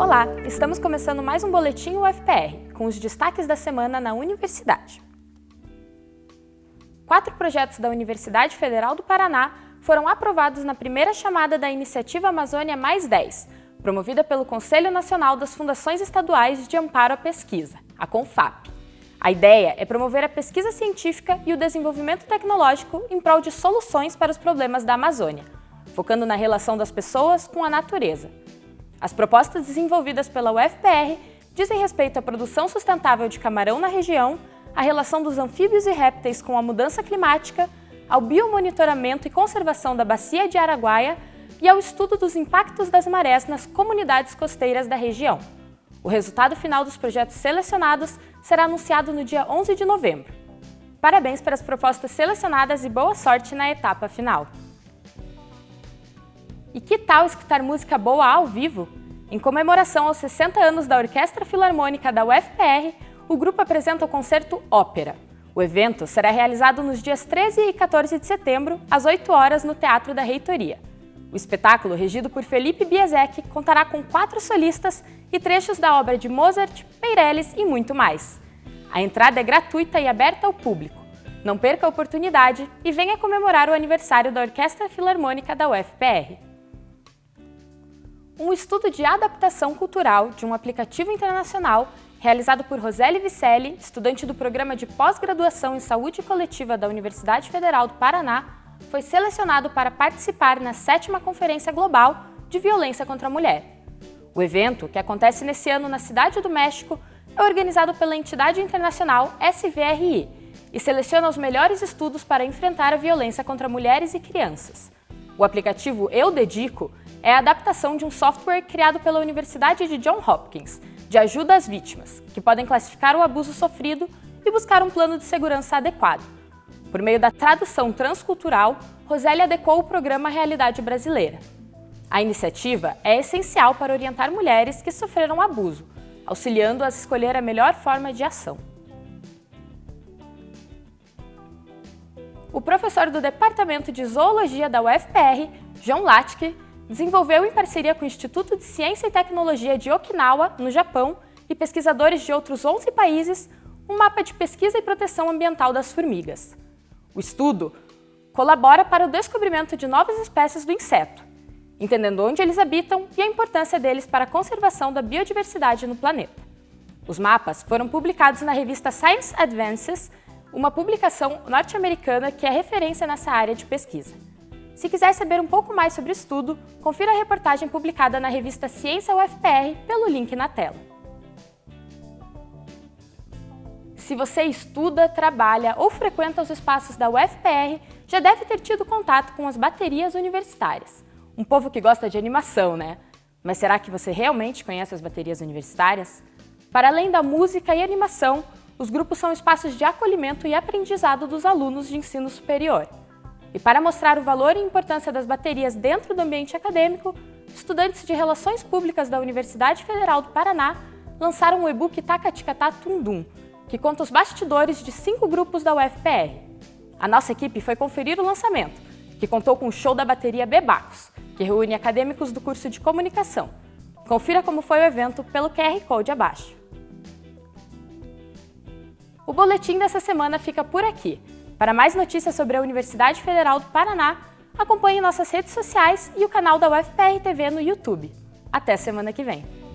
Olá, estamos começando mais um Boletim UFPR, com os destaques da semana na Universidade. Quatro projetos da Universidade Federal do Paraná foram aprovados na primeira chamada da Iniciativa Amazônia Mais 10, promovida pelo Conselho Nacional das Fundações Estaduais de Amparo à Pesquisa, a CONFAP. A ideia é promover a pesquisa científica e o desenvolvimento tecnológico em prol de soluções para os problemas da Amazônia, focando na relação das pessoas com a natureza. As propostas desenvolvidas pela UFPR dizem respeito à produção sustentável de camarão na região, à relação dos anfíbios e répteis com a mudança climática, ao biomonitoramento e conservação da bacia de Araguaia e ao estudo dos impactos das marés nas comunidades costeiras da região. O resultado final dos projetos selecionados será anunciado no dia 11 de novembro. Parabéns para as propostas selecionadas e boa sorte na etapa final! E que tal escutar música boa ao vivo? Em comemoração aos 60 anos da Orquestra Filarmônica da UFPR, o grupo apresenta o concerto Ópera. O evento será realizado nos dias 13 e 14 de setembro, às 8 horas, no Teatro da Reitoria. O espetáculo, regido por Felipe Biesek, contará com quatro solistas e trechos da obra de Mozart, Meirelles e muito mais. A entrada é gratuita e aberta ao público. Não perca a oportunidade e venha comemorar o aniversário da Orquestra Filarmônica da UFPR um estudo de adaptação cultural de um aplicativo internacional realizado por Roseli Vicelli, estudante do Programa de Pós-Graduação em Saúde Coletiva da Universidade Federal do Paraná, foi selecionado para participar na sétima Conferência Global de Violência contra a Mulher. O evento, que acontece nesse ano na Cidade do México, é organizado pela entidade internacional SVRI e seleciona os melhores estudos para enfrentar a violência contra mulheres e crianças. O aplicativo Eu Dedico é a adaptação de um software criado pela Universidade de Johns Hopkins, de ajuda às vítimas, que podem classificar o abuso sofrido e buscar um plano de segurança adequado. Por meio da tradução transcultural, Roseli adequou o programa à realidade brasileira. A iniciativa é essencial para orientar mulheres que sofreram abuso, auxiliando-as a escolher a melhor forma de ação. O professor do Departamento de Zoologia da UFPR, João Latke, desenvolveu em parceria com o Instituto de Ciência e Tecnologia de Okinawa, no Japão, e pesquisadores de outros 11 países, um mapa de pesquisa e proteção ambiental das formigas. O estudo colabora para o descobrimento de novas espécies do inseto, entendendo onde eles habitam e a importância deles para a conservação da biodiversidade no planeta. Os mapas foram publicados na revista Science Advances, uma publicação norte-americana que é referência nessa área de pesquisa. Se quiser saber um pouco mais sobre o estudo, confira a reportagem publicada na revista Ciência UFPR pelo link na tela. Se você estuda, trabalha ou frequenta os espaços da UFPR, já deve ter tido contato com as baterias universitárias. Um povo que gosta de animação, né? Mas será que você realmente conhece as baterias universitárias? Para além da música e animação, os grupos são espaços de acolhimento e aprendizado dos alunos de ensino superior. E para mostrar o valor e importância das baterias dentro do ambiente acadêmico, estudantes de Relações Públicas da Universidade Federal do Paraná lançaram o e-book Tacaticatá Tundum, que conta os bastidores de cinco grupos da UFPR. A nossa equipe foi conferir o lançamento, que contou com o show da bateria Bebacos, que reúne acadêmicos do curso de Comunicação. Confira como foi o evento pelo QR Code abaixo. O boletim dessa semana fica por aqui. Para mais notícias sobre a Universidade Federal do Paraná, acompanhe nossas redes sociais e o canal da UFPR TV no YouTube. Até semana que vem!